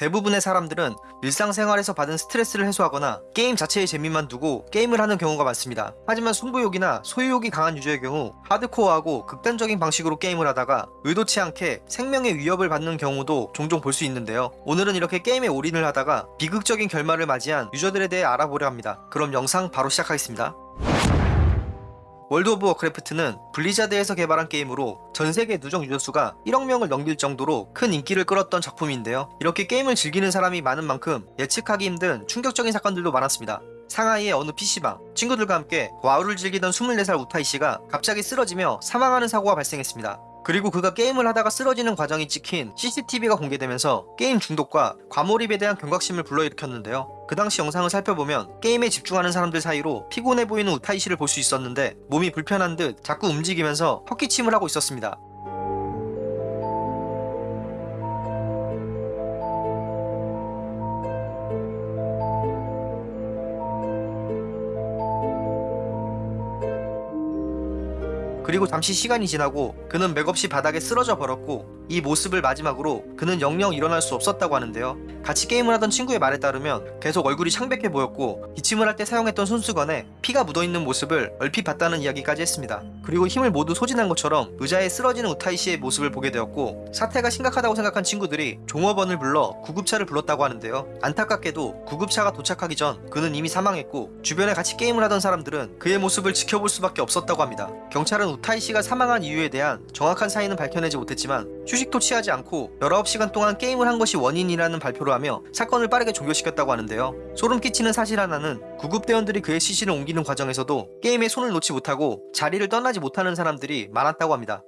대부분의 사람들은 일상생활에서 받은 스트레스를 해소하거나 게임 자체의 재미만 두고 게임을 하는 경우가 많습니다. 하지만 승부욕이나 소유욕이 강한 유저의 경우 하드코어하고 극단적인 방식으로 게임을 하다가 의도치 않게 생명의 위협을 받는 경우도 종종 볼 수 있는데요. 오늘은 이렇게 게임에 올인을 하다가 비극적인 결말을 맞이한 유저들에 대해 알아보려 합니다. 그럼 영상 바로 시작하겠습니다. 월드 오브 워크래프트는 블리자드에서 개발한 게임으로 전 세계 누적 유저 수가 1억 명을 넘길 정도로 큰 인기를 끌었던 작품인데요. 이렇게 게임을 즐기는 사람이 많은 만큼 예측하기 힘든 충격적인 사건들도 많았습니다. 상하이의 어느 PC방, 친구들과 함께 WoW를 즐기던 24살 우타이 씨가 갑자기 쓰러지며 사망하는 사고가 발생했습니다. 그리고 그가 게임을 하다가 쓰러지는 과정이 찍힌 CCTV가 공개되면서 게임 중독과 과몰입에 대한 경각심을 불러일으켰는데요. 그 당시 영상을 살펴보면 게임에 집중하는 사람들 사이로 피곤해 보이는 우타이 씨를 볼 수 있었는데 몸이 불편한 듯 자꾸 움직이면서 헛기침을 하고 있었습니다. 그리고 잠시 시간이 지나고 그는 맥없이 바닥에 쓰러져 버렸고 이 모습을 마지막으로 그는 영영 일어날 수 없었다고 하는데요. 같이 게임을 하던 친구의 말에 따르면 계속 얼굴이 창백해 보였고 기침을 할 때 사용했던 손수건에 피가 묻어있는 모습을 얼핏 봤다는 이야기까지 했습니다. 그리고 힘을 모두 소진한 것처럼 의자에 쓰러지는 우타이 씨의 모습을 보게 되었고 사태가 심각하다고 생각한 친구들이 종업원을 불러 구급차를 불렀다고 하는데요. 안타깝게도 구급차가 도착하기 전 그는 이미 사망했고 주변에 같이 게임을 하던 사람들은 그의 모습을 지켜볼 수밖에 없었다고 합니다. 경찰은 우타이 씨가 사망한 이유에 대한 정확한 사인은 밝혀내지 못했지만 휴식 도 취하지 않고 19시간 동안 게임을 한 것이 원인이라는 발표를 하며 사건을 빠르게 종결시켰다고 하는데요. 소름 끼치는 사실 하나는 구급대원들이 그의 시신을 옮기는 과정에서도 게임에 손을 놓지 못하고 자리를 떠나지 못하는 사람들이 많았다고 합니다.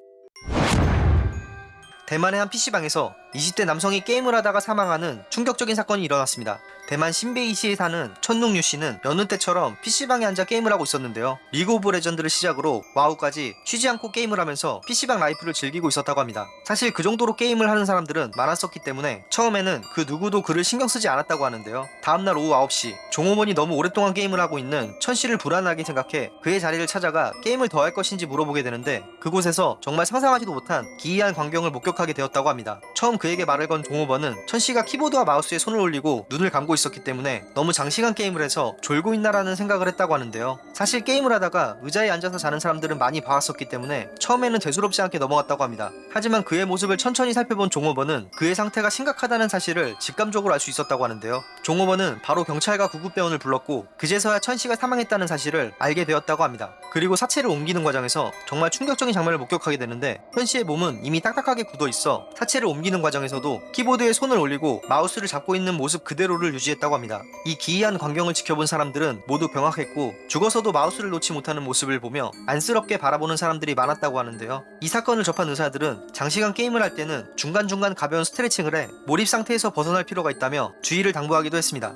대만의 한 PC방에서 20대 남성이 게임을 하다가 사망하는 충격적인 사건이 일어났습니다. 대만 신베이시에 사는 천둥유 씨는 여느 때처럼 PC방에 앉아 게임을 하고 있었는데요. League of Legends를 시작으로 WoW까지 쉬지 않고 게임을 하면서 PC방 life를 즐기고 있었다고 합니다. 사실 그 정도로 게임을 하는 사람들은 많았었기 때문에 처음에는 그 누구도 그를 신경 쓰지 않았다고 하는데요. 다음날 오후 9시 종업원이 너무 오랫동안 게임을 하고 있는 천 씨를 불안하게 생각해 그의 자리를 찾아가 게임을 더 할 것인지 물어보게 되는데 그곳에서 정말 상상하지도 못한 기이한 광경을 목격하게 되었다고 합니다. 처음 그에게 말을 건 종업원은 천 씨가 키보드와 마우스에 손을 올리고 눈을 감고 있었기 때문에 너무 장시간 게임을 해서 졸고 있나라는 생각을 했다고 하는데요. 사실 게임을 하다가 의자에 앉아서 자는 사람들은 많이 봐왔었기 때문에 처음에는 대수롭지 않게 넘어갔다고 합니다. 하지만 그의 모습을 천천히 살펴본 종업원은 그의 상태가 심각하다는 사실을 직감적으로 알 수 있었다고 하는데요. 종업원은 바로 경찰과 구급대원을 불렀고 그제서야 천 씨가 사망했다는 사실을 알게 되었다고 합니다. 그리고 사체를 옮기는 과정에서 정말 충격적인 장면을 목격하게 되는데 현 씨의 몸은 이미 딱딱하게 굳어 있어 사체를 옮기는 과정에서도 키보드에 손을 올리고 마우스를 잡고 있는 모습 그대로를 유지했다고 합니다. 이 기이한 광경을 지켜본 사람들은 모두 병확했고 죽어서도 마우스를 놓지 못하는 모습을 보며 안쓰럽게 바라보는 사람들이 많았다고 하는데요. 이 사건을 접한 의사들은 장시간 게임을 할 때는 중간중간 가벼운 스트레칭을 해 몰입 상태에서 벗어날 필요가 있다며 주의를 당부하기도 했습니다.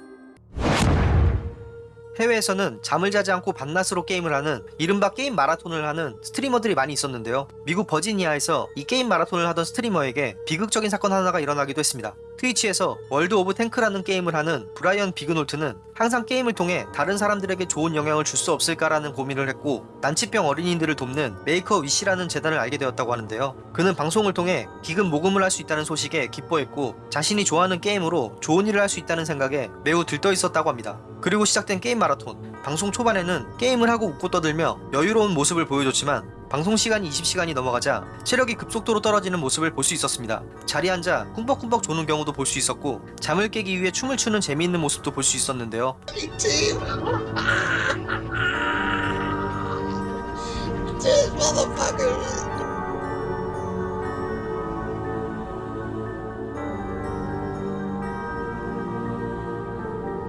해외에서는 잠을 자지 않고 밤낮으로 게임을 하는 이른바 게임 마라톤을 하는 streamer들이 많이 있었는데요. 미국 버지니아에서 이 게임 마라톤을 하던 streamer에게 비극적인 사건 하나가 일어나기도 했습니다. Twitch에서 World of Tanks라는 게임을 하는 브라이언 비그놀트는 항상 게임을 통해 다른 사람들에게 좋은 영향을 줄 수 없을까라는 고민을 했고 난치병 어린이들을 돕는 Make-A-Wish라는 재단을 알게 되었다고 하는데요. 그는 방송을 통해 기금 모금을 할 수 있다는 소식에 기뻐했고 자신이 좋아하는 게임으로 좋은 일을 할 수 있다는 생각에 매우 들떠 있었다고 합니다. 그리고 시작된 게임 마라톤. 방송 초반에는 게임을 하고 웃고 떠들며 여유로운 모습을 보여줬지만 방송 시간이 20시간이 넘어가자 체력이 급속도로 떨어지는 모습을 볼 수 있었습니다. 자리에 앉아 꿈벅꿈벅 조는 경우도 볼 수 있었고 잠을 깨기 위해 춤을 추는 재미있는 모습도 볼 수 있었는데요.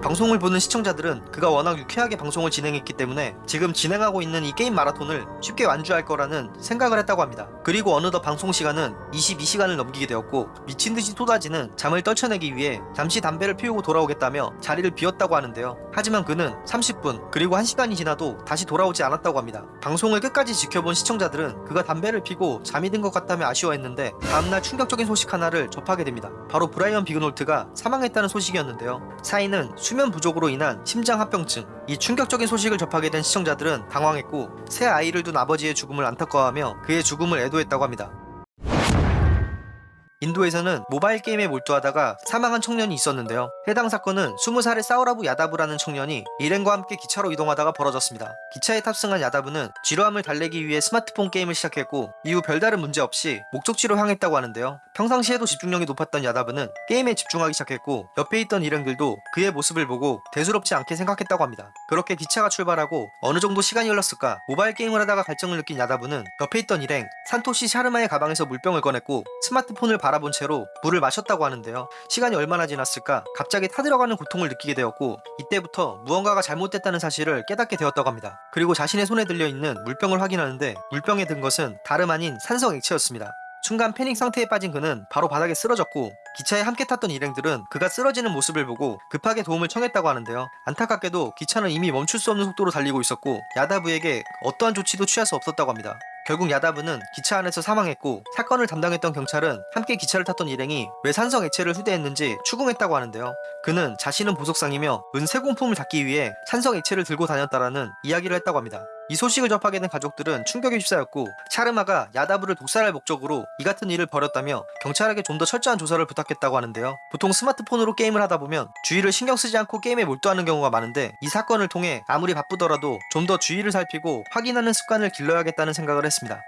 방송을 보는 시청자들은 그가 워낙 유쾌하게 방송을 진행했기 때문에 지금 진행하고 있는 이 게임 마라톤을 쉽게 완주할 거라는 생각을 했다고 합니다. 그리고 어느덧 방송 시간은 22시간을 넘기게 되었고 미친 듯이 쏟아지는 잠을 떨쳐내기 위해 잠시 담배를 피우고 돌아오겠다며 자리를 비웠다고 하는데요. 하지만 그는 30분 그리고 1시간이 지나도 다시 돌아오지 않았다고 합니다. 방송을 끝까지 지켜본 시청자들은 그가 담배를 피고 잠이 든 것 같다며 아쉬워했는데 다음날 충격적인 소식 하나를 접하게 됩니다. 바로 브라이언 비그놀트가 사망했다는 소식이었는데요. 사인은 수면 부족으로 인한 심장 합병증. 이 충격적인 소식을 접하게 된 시청자들은 당황했고 새 아이를 둔 아버지의 죽음을 안타까워하며 그의 죽음을 애도했다고 합니다. 인도에서는 모바일 게임에 몰두하다가 사망한 청년이 있었는데요. 해당 사건은 20살의 사우라부 야다부라는 청년이 일행과 함께 기차로 이동하다가 벌어졌습니다. 기차에 탑승한 야다부는 지루함을 달래기 위해 스마트폰 게임을 시작했고 이후 별다른 문제 없이 목적지로 향했다고 하는데요. 평상시에도 집중력이 높았던 야다부는 게임에 집중하기 시작했고 옆에 있던 일행들도 그의 모습을 보고 대수롭지 않게 생각했다고 합니다. 그렇게 기차가 출발하고 어느 정도 시간이 흘렀을까 모바일 게임을 하다가 갈증을 느낀 야다부는 옆에 있던 일행 산토시 샤르마의 가방에서 물병을 꺼냈고 스마트폰을 바라본 채로 물을 마셨다고 하는데요. 시간이 얼마나 지났을까 갑자기 타들어가는 고통을 느끼게 되었고 이때부터 무언가가 잘못됐다는 사실을 깨닫게 되었다고 합니다. 그리고 자신의 손에 들려있는 물병을 확인하는데 물병에 든 것은 다름 아닌 산성 액체였습니다. 순간 패닉 상태에 빠진 그는 바로 바닥에 쓰러졌고 기차에 함께 탔던 일행들은 그가 쓰러지는 모습을 보고 급하게 도움을 청했다고 하는데요. 안타깝게도 기차는 이미 멈출 수 없는 속도로 달리고 있었고 야다부에게 어떠한 조치도 취할 수 없었다고 합니다. 결국 야다부는 기차 안에서 사망했고 사건을 담당했던 경찰은 함께 기차를 탔던 일행이 왜 산성 액체를 휴대했는지 추궁했다고 하는데요. 그는 자신은 보석상이며 은세 공품을 잡기 위해 산성 액체를 들고 다녔다라는 이야기를 했다고 합니다. 이 소식을 접하게 된 가족들은 충격에 휩싸였고 샤르마가 야다부를 독살할 목적으로 이 같은 일을 벌였다며 경찰에게 좀 더 철저한 조사를 부탁했다고 하는데요. 보통 스마트폰으로 게임을 하다 보면 주위를 신경 쓰지 않고 게임에 몰두하는 경우가 많은데 이 사건을 통해 아무리 바쁘더라도 좀 더 주위를 살피고 확인하는 습관을 길러야겠다는 생각을 했습니다.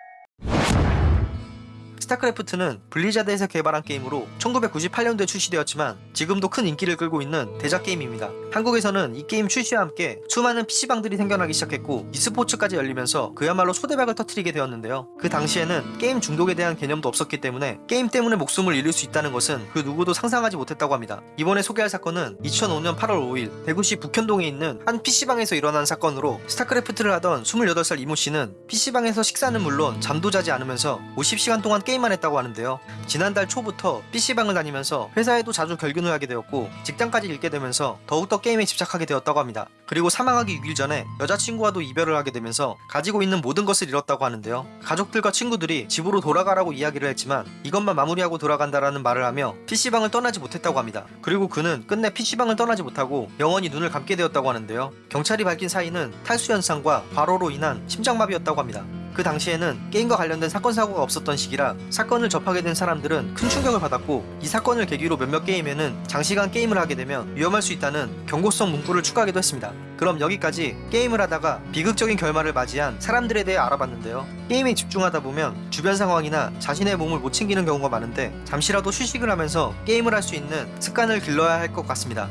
StarCraft는 Blizzard에서 개발한 게임으로 1998년도에 출시되었지만 지금도 큰 인기를 끌고 있는 대작 게임입니다. 한국에서는 이 게임 출시와 함께 수많은 PC방들이 생겨나기 시작했고 e스포츠까지 열리면서 그야말로 초대박을 터트리게 되었는데요. 그 당시에는 게임 중독에 대한 개념도 없었기 때문에 게임 때문에 목숨을 잃을 수 있다는 것은 그 누구도 상상하지 못했다고 합니다. 이번에 소개할 사건은 2005년 8월 5일 대구시 복현동에 있는 한 PC방에서 일어난 사건으로 StarCraft를 하던 28살 이모 씨는 PC방에서 식사는 물론 잠도 자지 않으면서 50시간 동안 게임 만 했다고 하는데요. 지난달 초부터 PC방을 다니면서 회사에도 자주 결근을 하게 되었고 직장까지 잃게 되면서 더욱더 게임에 집착하게 되었다고 합니다. 그리고 사망하기 6일 전에 여자친구와도 이별을 하게 되면서 가지고 있는 모든 것을 잃었다고 하는데요. 가족들과 친구들이 집으로 돌아가라고 이야기를 했지만 이것만 마무리하고 돌아간다라는 말을 하며 PC방을 떠나지 못했다고 합니다. 그리고 그는 끝내 PC방을 떠나지 못하고 영원히 눈을 감게 되었다고 하는데요. 경찰이 밝힌 사인은 탈수 현상과 과로로 인한 심장마비였다고 합니다. 그 당시에는 게임과 관련된 사건 사고가 없었던 시기라 사건을 접하게 된 사람들은 큰 충격을 받았고 이 사건을 계기로 몇몇 게임에는 장시간 게임을 하게 되면 위험할 수 있다는 경고성 문구를 추가하기도 했습니다. 그럼 여기까지 게임을 하다가 비극적인 결말을 맞이한 사람들에 대해 알아봤는데요. 게임에 집중하다 보면 주변 상황이나 자신의 몸을 못 챙기는 경우가 많은데 잠시라도 휴식을 하면서 게임을 할 수 있는 습관을 길러야 할 것 같습니다.